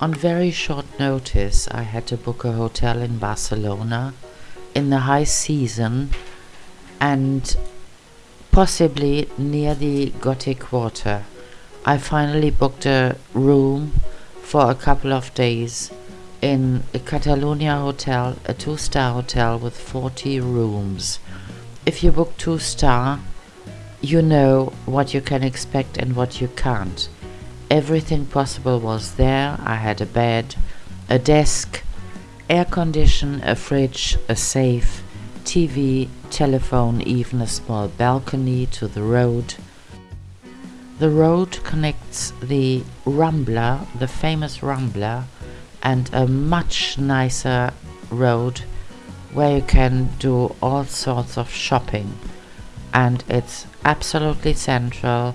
On very short notice, I had to book a hotel in Barcelona in the high season and possibly near the Gothic Quarter. I finally booked a room for a couple of days in a Catalonia hotel, a two star hotel with 40 rooms. If you book two star, you know what you can expect and what you can't. Everything possible was there. I had a bed, a desk, air condition, a fridge, a safe, TV, telephone, even a small balcony to the road. The road connects the Rambla, the famous Rambla, and a much nicer road where you can do all sorts of shopping and it's absolutely central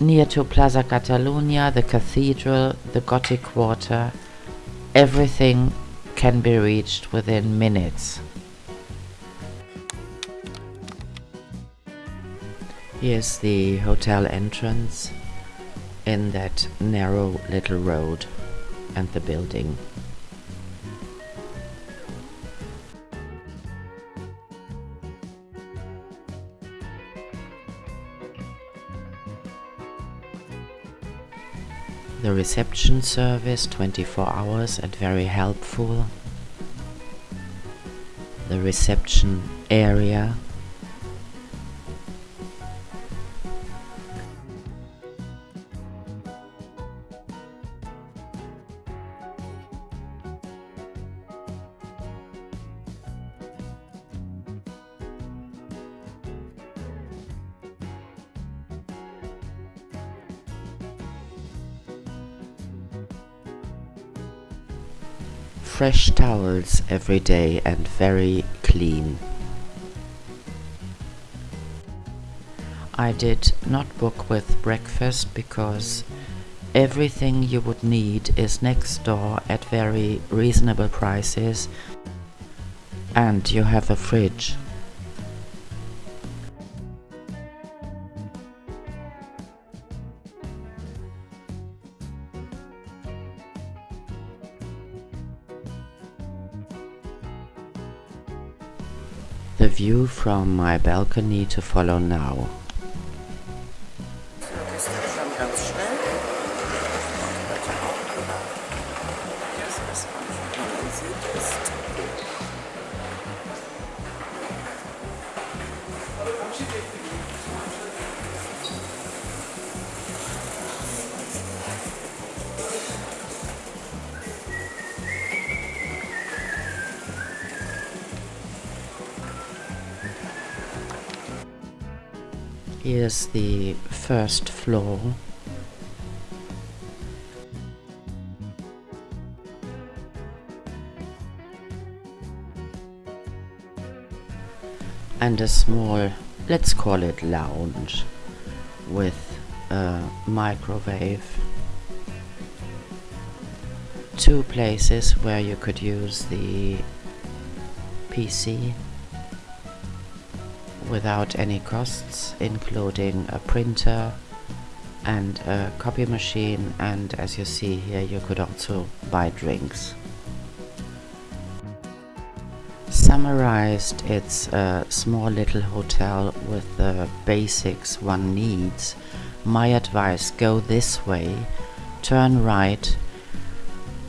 near to Plaza Catalunya, the cathedral, the Gothic Quarter. Everything can be reached within minutes. Here's the hotel entrance in that narrow little road and the building. The reception service 24 hours and very helpful. The reception area fresh towels every day and very clean. I did not book with breakfast because everything you would need is next door at very reasonable prices and you have a fridge. The view from my balcony to follow now. Das ist Here's the first floor. And a small, let's call it lounge, with a microwave. Two places where you could use the PC without any costs, including a printer and a copy machine and as you see here you could also buy drinks. Summarized, it's a small little hotel with the basics one needs. My advice, go this way, turn right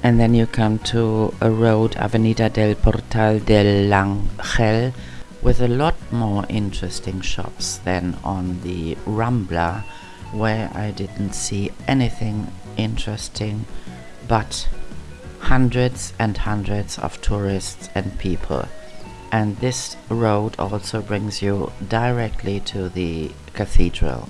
and then you come to a road, Avenida del Portal del Ángel, with a lot more interesting shops than on the Rambla where I didn't see anything interesting but hundreds and hundreds of tourists and people. And this road also brings you directly to the cathedral